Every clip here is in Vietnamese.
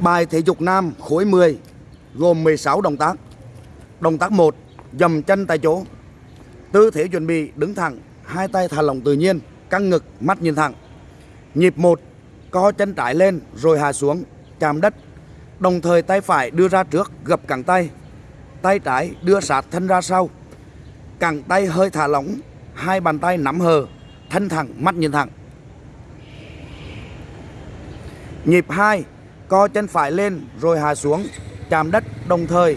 Bài thể dục nam khối 10 gồm 16 động tác. Động tác 1, dầm chân tại chỗ. Tư thế chuẩn bị đứng thẳng, hai tay thả lỏng tự nhiên, căng ngực, mắt nhìn thẳng. Nhịp 1, co chân trái lên rồi hạ xuống, chạm đất. Đồng thời tay phải đưa ra trước, gập cẳng tay. Tay trái đưa sát thân ra sau. Cẳng tay hơi thả lỏng, hai bàn tay nắm hờ, thân thẳng, mắt nhìn thẳng. Nhịp 2, co chân phải lên rồi hạ xuống, chạm đất đồng thời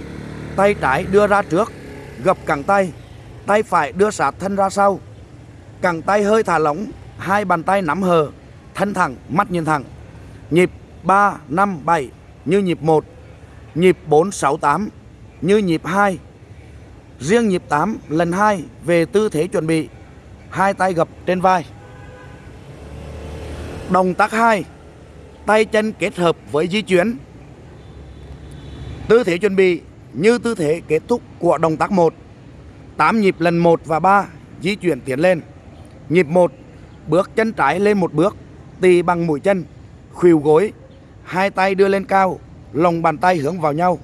tay trái đưa ra trước, gập cẳng tay, tay phải đưa sát thân ra sau. Cẳng tay hơi thả lỏng, hai bàn tay nắm hờ, thân thẳng, mắt nhìn thẳng. Nhịp 3, 5, 7 như nhịp 1, nhịp 4, 6, 8 như nhịp 2. Riêng nhịp 8 lần 2 về tư thế chuẩn bị, hai tay gập trên vai. Động tác 2 tay chân kết hợp với di chuyển. Tư thế chuẩn bị như tư thế kết thúc của động tác 1. 8 nhịp lần 1 và 3 di chuyển tiến lên. Nhịp 1, bước chân trái lên một bước, tì bằng mũi chân, khuỷu gối, hai tay đưa lên cao, lòng bàn tay hướng vào nhau.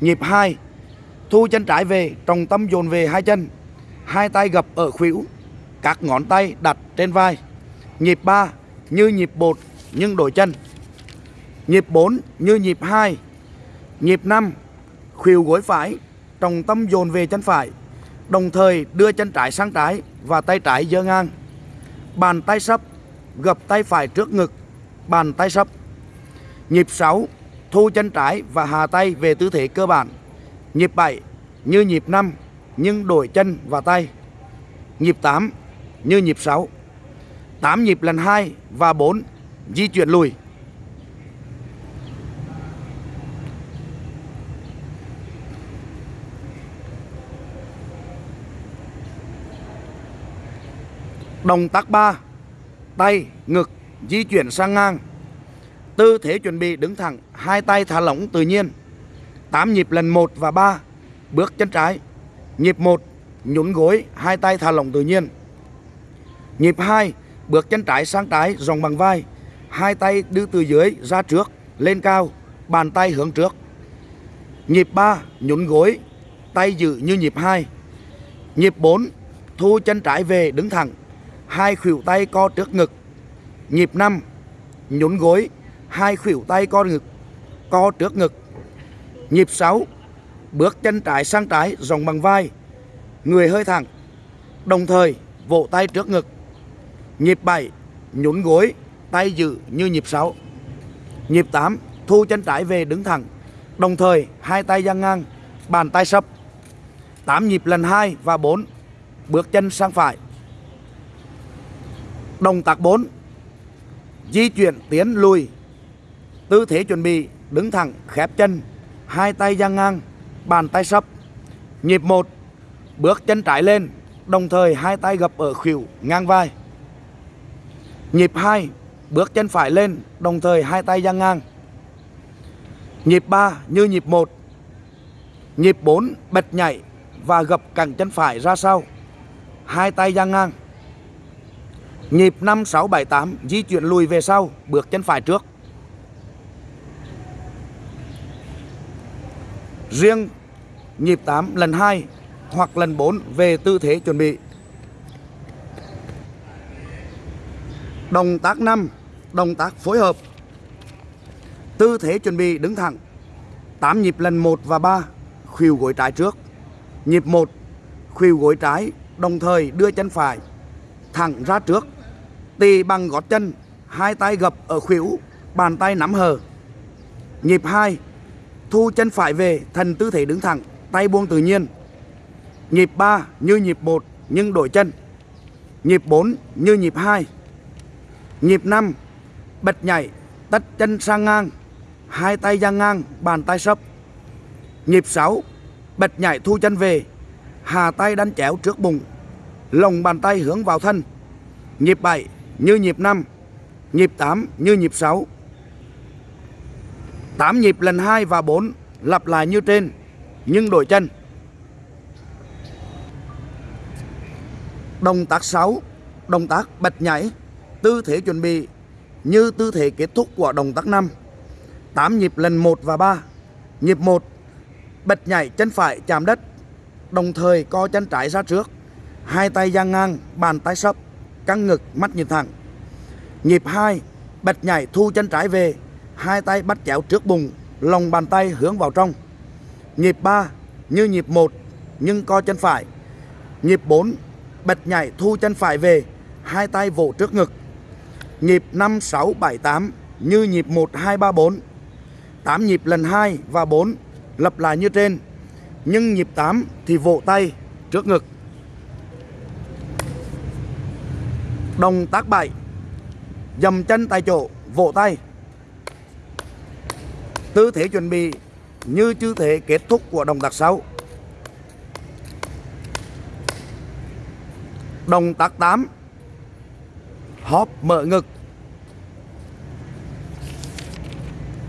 Nhịp 2, thu chân trái về, trọng tâm dồn về hai chân, hai tay gập ở khuỷu, các ngón tay đặt trên vai. Nhịp 3, như nhịp bột nhưng đổi chân. Nhịp 4 như nhịp 2. Nhịp 5 khuỷu gối phải, trọng tâm dồn về chân phải, đồng thời đưa chân trái sang trái và tay trái giơ ngang. Bàn tay sấp, gập tay phải trước ngực, bàn tay sấp. Nhịp 6 thu chân trái và hạ tay về tư thế cơ bản. Nhịp 7 như nhịp 5 nhưng đổi chân và tay. Nhịp 8 như nhịp 6. 8 nhịp lần 2 và 4 di chuyển lùi. Động tác 3 Tay, ngực, di chuyển sang ngang. Tư thế chuẩn bị đứng thẳng Hai tay thả lỏng tự nhiên. 8 nhịp lần 1 và 3 Bước chân trái. Nhịp 1 Nhún gối, hai tay thả lỏng tự nhiên. Nhịp 2 Bước chân trái sang trái, rộng bằng vai hai tay đưa từ dưới ra trước, lên cao, bàn tay hướng trước. Nhịp 3, nhún gối, tay giữ như nhịp 2. Nhịp 4, thu chân trái về đứng thẳng, hai khuỷu tay co trước ngực. Nhịp 5, nhún gối, hai khuỷu tay co ngực, co trước ngực. Nhịp 6, bước chân trái sang trái rộng bằng vai, người hơi thẳng, đồng thời vỗ tay trước ngực. Nhịp 7, nhún gối, tay giữ như nhịp 6. Nhịp 8, thu chân trái về đứng thẳng, đồng thời hai tay dang ngang, bàn tay sấp. 8 nhịp lần 2 và 4, bước chân sang phải. Đồng tác 4, di chuyển tiến lùi. Tư thế chuẩn bị đứng thẳng, khép chân, hai tay dang ngang, bàn tay sấp. Nhịp 1, bước chân trái lên, đồng thời hai tay gập ở khuỷu ngang vai. Nhịp 2, Bước chân phải lên, đồng thời hai tay dang ngang. Nhịp 3 như nhịp 1. Nhịp 4 bật nhảy và gập cẳng chân phải ra sau. Hai tay dang ngang. Nhịp 5 6 7 8 di chuyển lùi về sau, bước chân phải trước. Riêng nhịp 8 lần 2 hoặc lần 4 về tư thế chuẩn bị. Động tác 5 động tác phối hợp. Tư thế chuẩn bị đứng thẳng. 8 nhịp lần 1 và 3 khuỷu gối trái trước. Nhịp 1 khuỷu gối trái, đồng thời đưa chân phải thẳng ra trước. Tì bằng gót chân, hai tay gập ở khuỷu, bàn tay nắm hờ nhịp 2 thu chân phải về thành tư thế đứng thẳng, tay buông tự nhiên. Nhịp 3 như nhịp 1 nhưng đổi chân. Nhịp 4 như nhịp 2 nhịp 5 bật nhảy, tách chân sang ngang, hai tay dang ngang, bàn tay sấp. Nhịp 6, bật nhảy thu chân về, hà tay đánh chéo trước bụng, lồng bàn tay hướng vào thân. Nhịp 7 như nhịp 5, nhịp 8 như nhịp 6. 8 nhịp lần 2 và 4 lặp lại như trên, nhưng đổi chân. Động tác 6, động tác bật nhảy, tư thế chuẩn bị như tư thế kết thúc của động tác 5. 8 nhịp lần 1 và 3. Nhịp 1 bật nhảy chân phải chạm đất, đồng thời co chân trái ra trước, hai tay dang ngang, bàn tay sấp, căng ngực, mắt nhìn thẳng. Nhịp 2 bật nhảy thu chân trái về, hai tay bắt chéo trước bụng, lòng bàn tay hướng vào trong. Nhịp 3 như nhịp 1 nhưng co chân phải. Nhịp 4 bật nhảy thu chân phải về, hai tay vỗ trước ngực. Nhịp 5 6 7 8 như nhịp 1 2 3 4. 8 nhịp lần 2 và 4 lặp lại như trên. Nhưng nhịp 8 thì vỗ tay trước ngực. Động tác 7 Dầm chân tại chỗ, vỗ tay Tư thế chuẩn bị như tư thế kết thúc của động tác 6. Động tác 8 Hóp mở ngực.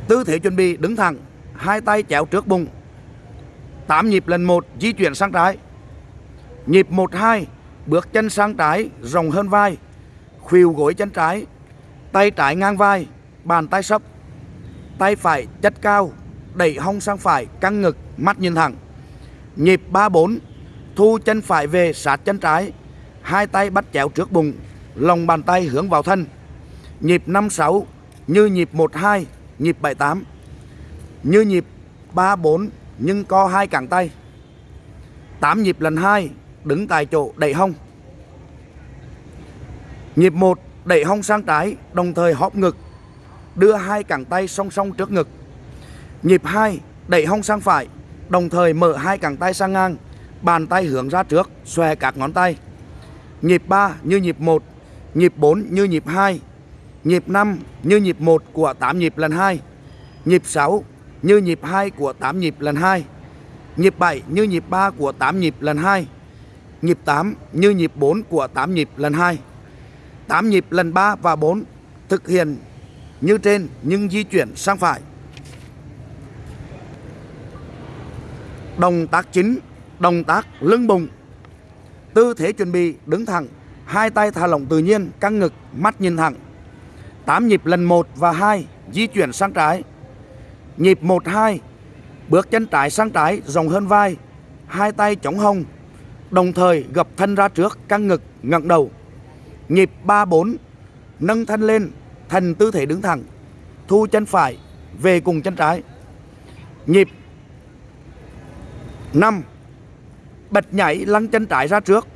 Tư thế chuẩn bị đứng thẳng, Hai tay chéo trước bụng. 8 nhịp lần 1 di chuyển sang trái. Nhịp 1-2 Bước chân sang trái, rộng hơn vai. Khuỷu gối chân trái, Tay trái ngang vai, Bàn tay sấp. Tay phải chất cao, Đẩy hông sang phải, căng ngực, mắt nhìn thẳng. Nhịp 3-4 Thu chân phải về sát chân trái. Hai tay bắt chéo trước bụng Lòng bàn tay hướng vào thân. Nhịp 5-6 Như nhịp 1-2 Nhịp 7-8 Như nhịp 3-4 Nhưng co hai cẳng tay. 8 nhịp lần 2 Đứng tại chỗ đẩy hông. Nhịp 1 đẩy hông sang trái đồng thời hóp ngực. Đưa hai cẳng tay song song trước ngực. Nhịp 2 đẩy hông sang phải đồng thời mở hai cẳng tay sang ngang, bàn tay hướng ra trước, xòe các ngón tay. Nhịp 3 như nhịp 1, nhịp 4 như nhịp 2, nhịp 5 như nhịp 1 của 8 nhịp lần 2, nhịp 6 như nhịp 2 của 8 nhịp lần 2, nhịp 7 như nhịp 3 của 8 nhịp lần 2, nhịp 8 như nhịp 4 của 8 nhịp lần 2. 8 nhịp lần 3 và 4 thực hiện như trên nhưng di chuyển sang phải. Động tác chính, động tác lưng bụng. Tư thế chuẩn bị đứng thẳng, hai tay thả lỏng tự nhiên, căng ngực, mắt nhìn thẳng. 8 nhịp lần 1 và 2 di chuyển sang trái. Nhịp 1 2 bước chân trái sang trái rộng hơn vai, hai tay chống hông, đồng thời gập thân ra trước, căng ngực, ngẩng đầu. Nhịp 3-4 Nâng thân lên Thành tư thế đứng thẳng Thu chân phải Về cùng chân trái Nhịp 5 Bật nhảy lăn chân trái ra trước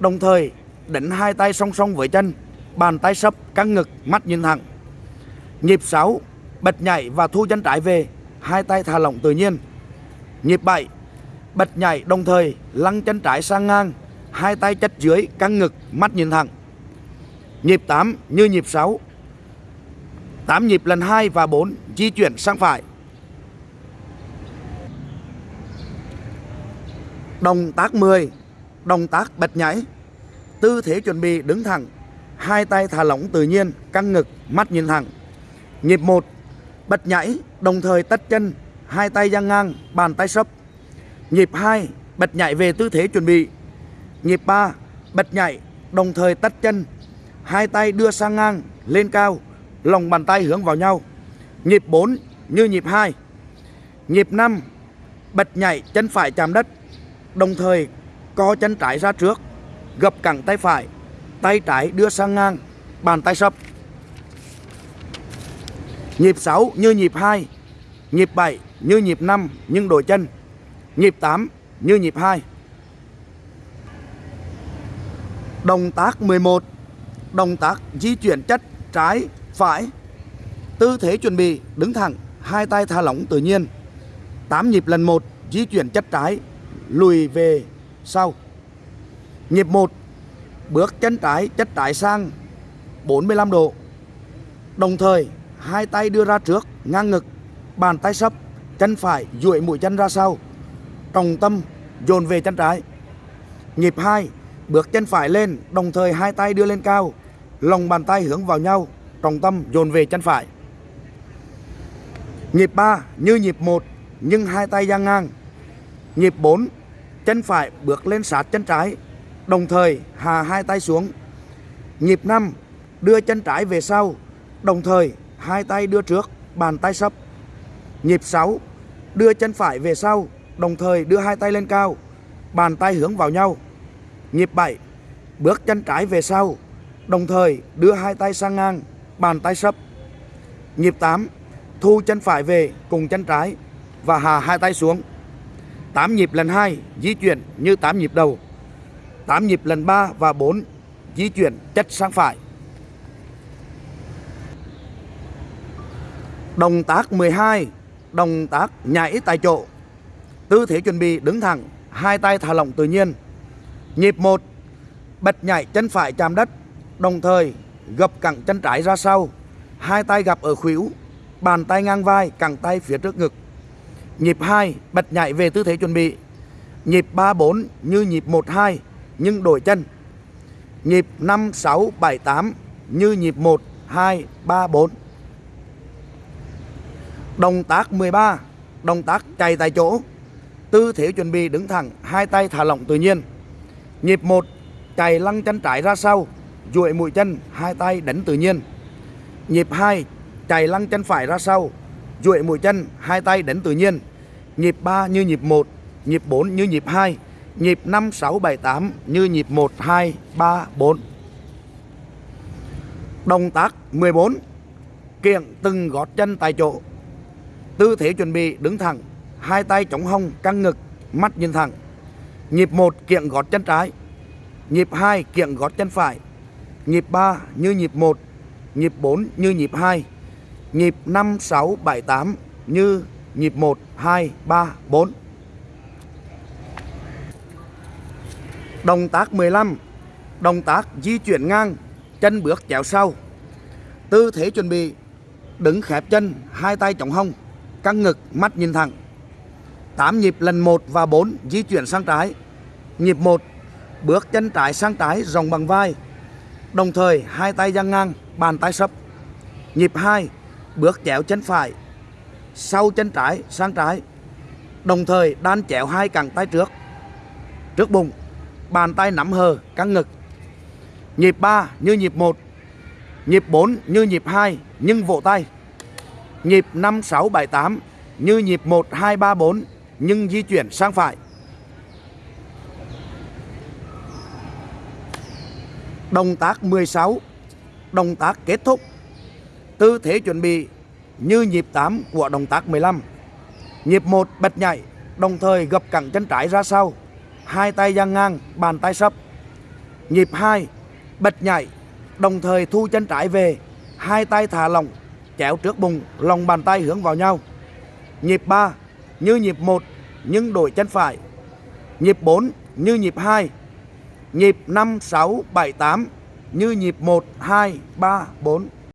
Đồng thời đánh hai tay song song với chân, Bàn tay sấp, căng ngực, mắt nhìn thẳng. Nhịp 6 Bật nhảy và thu chân trái về, Hai tay thả lỏng tự nhiên. Nhịp 7 Bật nhảy đồng thời lăn chân trái sang ngang, Hai tay chất dưới, căng ngực, mắt nhìn thẳng. Nhịp 8 như nhịp 6 8 nhịp lần 2 và 4 di chuyển sang phải. Động tác 10 Động tác bật nhảy. Tư thế chuẩn bị đứng thẳng Hai tay thả lỏng tự nhiên Căng ngực mắt nhìn thẳng Nhịp 1 Bật nhảy đồng thời tách chân Hai tay dang ngang bàn tay sấp Nhịp 2 Bật nhảy về tư thế chuẩn bị Nhịp 3 Bật nhảy đồng thời tách chân hai tay đưa sang ngang lên cao, lòng bàn tay hướng vào nhau. Nhịp 4 như nhịp 2. Nhịp 5 bật nhảy chân phải chạm đất, đồng thời co chân trái ra trước, gập cẳng tay phải, tay trái đưa sang ngang, bàn tay sập. Nhịp 6 như nhịp 2, nhịp 7 như nhịp 5 nhưng đổi chân, nhịp 8 như nhịp 2. Động tác 11 động tác di chuyển chất trái phải tư thế chuẩn bị đứng thẳng hai tay thả lỏng tự nhiên 8 nhịp lần 1 di chuyển chất trái lùi về sau nhịp 1 bước chân trái chất trái sang 45 độ đồng thời hai tay đưa ra trước ngang ngực bàn tay sấp chân phải duỗi mũi chân ra sau trọng tâm dồn về chân trái nhịp 2 bước chân phải lên đồng thời hai tay đưa lên cao lòng bàn tay hướng vào nhau, trọng tâm dồn về chân phải. Nhịp 3 như nhịp 1 nhưng hai tay dang ngang. Nhịp 4 chân phải bước lên sát chân trái, đồng thời hạ hai tay xuống. Nhịp 5 đưa chân trái về sau, đồng thời hai tay đưa trước, bàn tay sấp, Nhịp 6, đưa chân phải về sau, đồng thời đưa hai tay lên cao, bàn tay hướng vào nhau. Nhịp 7, bước chân trái về sau, đồng thời đưa hai tay sang ngang, bàn tay sấp. Nhịp 8, thu chân phải về cùng chân trái và hạ hai tay xuống. 8 nhịp lần 2 di chuyển như 8 nhịp đầu. 8 nhịp lần 3 và 4 di chuyển chất sang phải. Động tác 12, động tác nhảy tại chỗ. Tư thế chuẩn bị đứng thẳng, hai tay thả lỏng tự nhiên. Nhịp 1, bật nhảy chân phải chạm đất, đồng thời gập cẳng chân trái ra sau, hai tay gặp ở khuỷu, bàn tay ngang vai, cẳng tay phía trước ngực. Nhịp 2, bật nhảy về tư thế chuẩn bị. Nhịp 3 4 như nhịp 1 2 nhưng đổi chân. Nhịp 5 6 7 8 như nhịp 1 2 3 4. Động tác 13, động tác chạy tại chỗ. Tư thế chuẩn bị đứng thẳng, hai tay thả lỏng tự nhiên. Nhịp 1, chạy lăng chân trái ra sau, duỗi mũi chân, hai tay đánh tự nhiên. Nhịp 2, chạy lăng chân phải ra sau, duỗi mũi chân, hai tay đánh tự nhiên. Nhịp 3 như nhịp 1, nhịp 4 như nhịp 2, nhịp 5 6 7 8 như nhịp 1 2 3 4. Động tác 14. Kiện từng gót chân tại chỗ. Tư thế chuẩn bị đứng thẳng, hai tay chống hông căng ngực, mắt nhìn thẳng. Nhịp 1 kiện gót chân trái, nhịp 2 kiện gót chân phải, nhịp 3 như nhịp 1, nhịp 4 như nhịp 2, nhịp 5 6 7 8 như nhịp 1 2 3 4. Động tác 15, động tác di chuyển ngang, chân bước chéo sau. Tư thế chuẩn bị đứng khép chân, hai tay chống hông, căng ngực, mắt nhìn thẳng. 8 nhịp lần 1 và 4 di chuyển sang trái. Nhịp 1, bước chân trái sang trái rộng bằng vai. Đồng thời hai tay dang ngang, bàn tay sấp. Nhịp 2, bước chéo chân phải, sau chân trái sang trái. Đồng thời đan chéo hai cẳng tay trước. Trước bụng, bàn tay nắm hờ, căng ngực. Nhịp 3 như nhịp 1, nhịp 4 như nhịp 2 nhưng vỗ tay. Nhịp 5 6 7 8 như nhịp 1 2 3 4 nhưng di chuyển sang phải. Động tác 16, động tác kết thúc. Tư thế chuẩn bị như nhịp 8 của động tác 15. Nhịp 1 bật nhảy, đồng thời gập cẳng chân trái ra sau, hai tay dang ngang, bàn tay sấp. Nhịp 2 bật nhảy, đồng thời thu chân trái về, hai tay thả lỏng, chéo trước bụng, lòng bàn tay hướng vào nhau. Nhịp 3 như nhịp 1 nhưng đổi chân phải. Nhịp 4 như nhịp 2. Nhịp 5 6 7 8 như nhịp 1 2 3 4